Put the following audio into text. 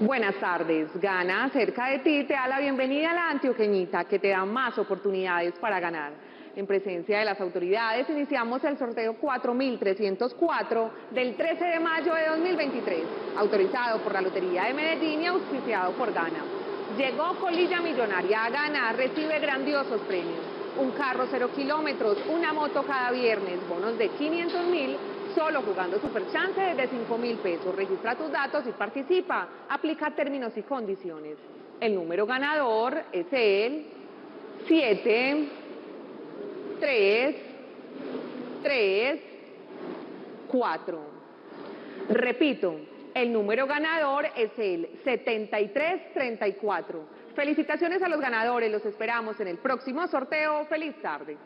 Buenas tardes. Gana cerca de ti te da la bienvenida a la Antioqueñita que te da más oportunidades para ganar. En presencia de las autoridades iniciamos el sorteo 4304 del 13 de mayo de 2023, autorizado por la Lotería de Medellín y auspiciado por Gana. Llegó Colilla Millonaria a Gana, recibe grandiosos premios. Un carro cero kilómetros, una moto cada viernes, bonos de 500 mil solo jugando Super Chance desde 5 mil pesos. Registra tus datos y participa. Aplica términos y condiciones. El número ganador es el 7, 3, 3, 4. Repito, el número ganador es el 7334. Felicitaciones a los ganadores, los esperamos en el próximo sorteo. ¡Feliz tarde!